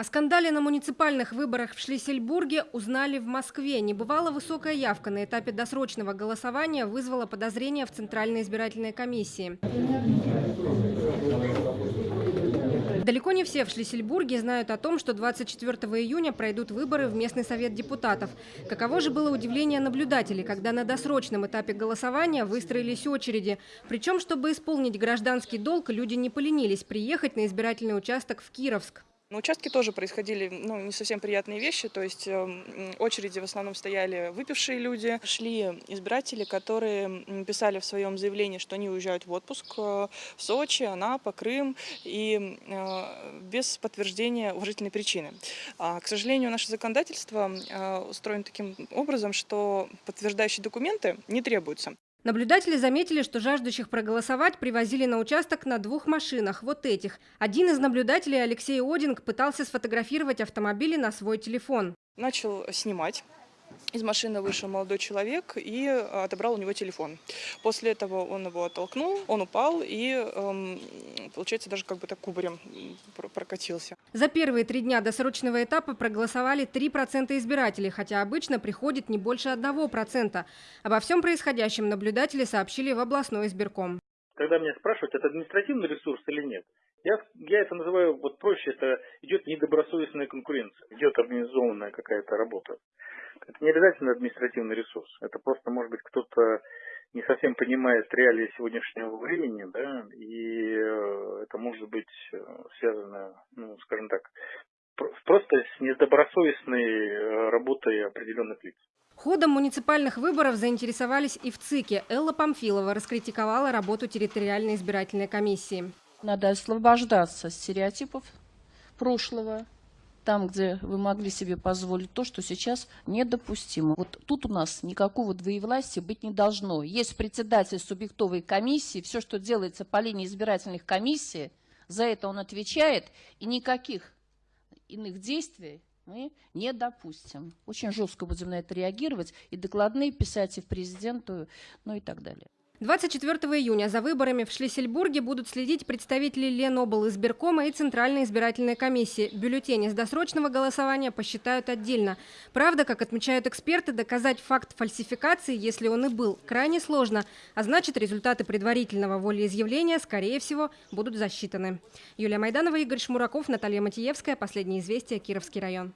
О скандале на муниципальных выборах в Шлиссельбурге узнали в Москве. Небывало высокая явка на этапе досрочного голосования вызвала подозрения в Центральной избирательной комиссии. Далеко не все в Шлиссельбурге знают о том, что 24 июня пройдут выборы в местный совет депутатов. Каково же было удивление наблюдателей, когда на досрочном этапе голосования выстроились очереди. Причем, чтобы исполнить гражданский долг, люди не поленились приехать на избирательный участок в Кировск. На участке тоже происходили ну, не совсем приятные вещи, то есть э, очереди в основном стояли выпившие люди, шли избиратели, которые писали в своем заявлении, что они уезжают в отпуск э, в Сочи, Анапа, Крым, и э, без подтверждения уважительной причины. А, к сожалению, наше законодательство э, устроено таким образом, что подтверждающие документы не требуются. Наблюдатели заметили, что жаждущих проголосовать привозили на участок на двух машинах, вот этих. Один из наблюдателей, Алексей Одинг, пытался сфотографировать автомобили на свой телефон. Начал снимать из машины вышел молодой человек и отобрал у него телефон. После этого он его оттолкнул, он упал и, эм, получается, даже как бы так кубарем прокатился. За первые три дня досрочного этапа проголосовали 3% избирателей, хотя обычно приходит не больше 1%. Обо всем происходящем наблюдатели сообщили в областной избирком. Когда меня спрашивают, это административный ресурс или нет, я, я это называю, вот проще, это идет недобросовестная конкуренция, идет организованная какая-то работа. Это не обязательно административный ресурс. Это просто, может быть, кто-то не совсем понимает реалии сегодняшнего времени, да, и э, это может быть э, связано, ну, скажем так, просто с недобросовестной э, работой определенных лиц. Ходом муниципальных выборов заинтересовались и в ЦИКе. Элла Памфилова раскритиковала работу территориальной избирательной комиссии. Надо освобождаться стереотипов прошлого, там, где вы могли себе позволить то, что сейчас недопустимо. Вот тут у нас никакого двоевластия быть не должно. Есть председатель субъектовой комиссии, все, что делается по линии избирательных комиссий, за это он отвечает, и никаких иных действий мы не допустим. Очень жестко будем на это реагировать, и докладные писать и в президенту, ну и так далее. 24 июня за выборами в Шлиссельбурге будут следить представители Ленобл избиркома и Центральной избирательной комиссии. Бюллетени с досрочного голосования посчитают отдельно. Правда, как отмечают эксперты, доказать факт фальсификации, если он и был, крайне сложно. А значит, результаты предварительного волеизъявления, скорее всего, будут засчитаны. Юлия Майданова, Игорь Шмураков, Наталья Матиевская. Последние известия. Кировский район.